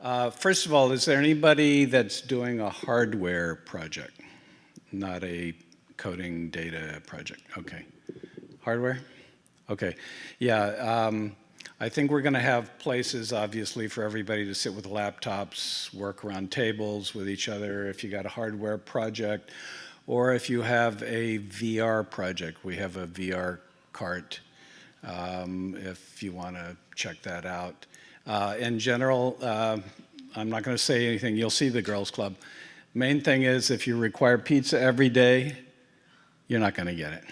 Uh, First of all, is there anybody that's doing a hardware project, not a coding data project? Okay. Hardware? Okay. Yeah, um, I think we're going to have places, obviously, for everybody to sit with laptops, work around tables with each other if you got a hardware project, or if you have a VR project. We have a VR cart um, if you want to check that out. Uh, in general, uh, I'm not going to say anything. You'll see the girls club. Main thing is if you require pizza every day, you're not going to get it.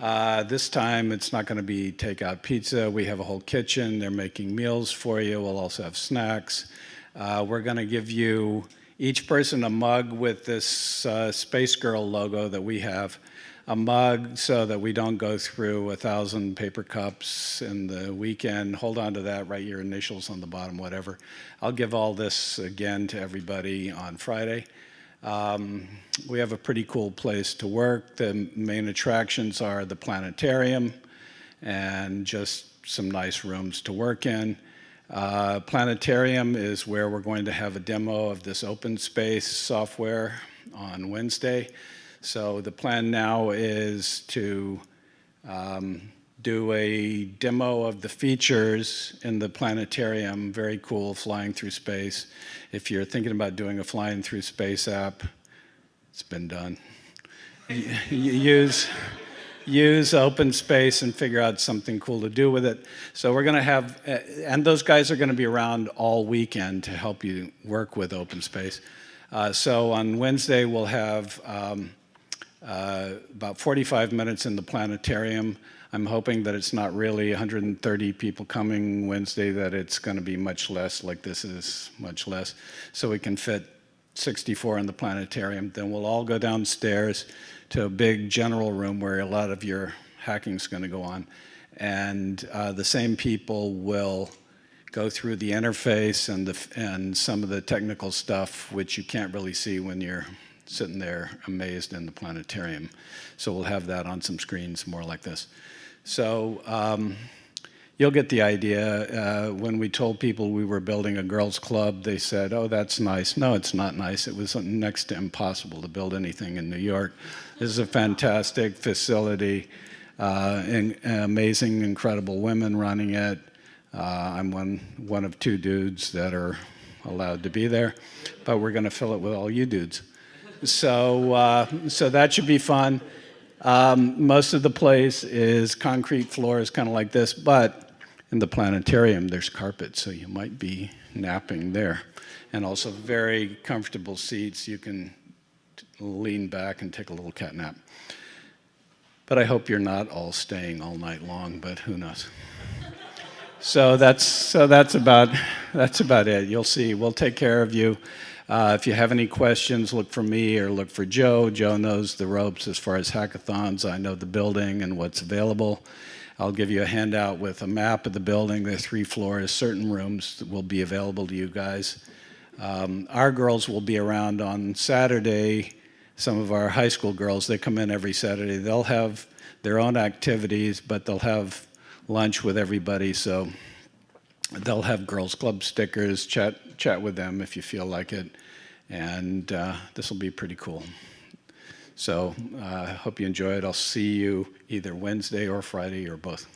Uh, this time it's not going to be takeout pizza. We have a whole kitchen. They're making meals for you. We'll also have snacks. Uh, we're going to give you each person a mug with this uh, Space Girl logo that we have a mug so that we don't go through a thousand paper cups in the weekend. Hold on to that, write your initials on the bottom, whatever. I'll give all this again to everybody on Friday. Um, we have a pretty cool place to work. The main attractions are the planetarium and just some nice rooms to work in. Uh, planetarium is where we're going to have a demo of this open space software on Wednesday. So the plan now is to um, do a demo of the features in the planetarium, very cool, flying through space. If you're thinking about doing a flying through space app, it's been done. use, use open space and figure out something cool to do with it. So we're going to have, and those guys are going to be around all weekend to help you work with open space. Uh, so on Wednesday, we'll have um, uh, about 45 minutes in the planetarium. I'm hoping that it's not really 130 people coming Wednesday, that it's going to be much less, like this is much less, so we can fit 64 in the planetarium. Then we'll all go downstairs to a big general room where a lot of your hacking is going to go on. And uh, the same people will go through the interface and, the, and some of the technical stuff, which you can't really see when you're sitting there amazed in the planetarium. So we'll have that on some screens more like this. So um, you'll get the idea. Uh, when we told people we were building a girls club, they said, oh, that's nice. No, it's not nice. It was next to impossible to build anything in New York. This is a fantastic facility, uh, and, amazing, incredible women running it. Uh, I'm one, one of two dudes that are allowed to be there, but we're going to fill it with all you dudes. So, uh, so that should be fun. Um, most of the place is concrete floors, kind of like this, but in the planetarium, there's carpet, so you might be napping there. And also very comfortable seats. You can lean back and take a little cat nap. But I hope you're not all staying all night long, but who knows. so that's, so that's, about, that's about it. You'll see. We'll take care of you. Uh, if you have any questions, look for me or look for Joe. Joe knows the ropes as far as hackathons. I know the building and what's available. I'll give you a handout with a map of the building. the three floors. Certain rooms will be available to you guys. Um, our girls will be around on Saturday. Some of our high school girls, they come in every Saturday. They'll have their own activities, but they'll have lunch with everybody. So they'll have girls club stickers, chat, chat with them if you feel like it and uh, this will be pretty cool. So I uh, hope you enjoy it. I'll see you either Wednesday or Friday or both.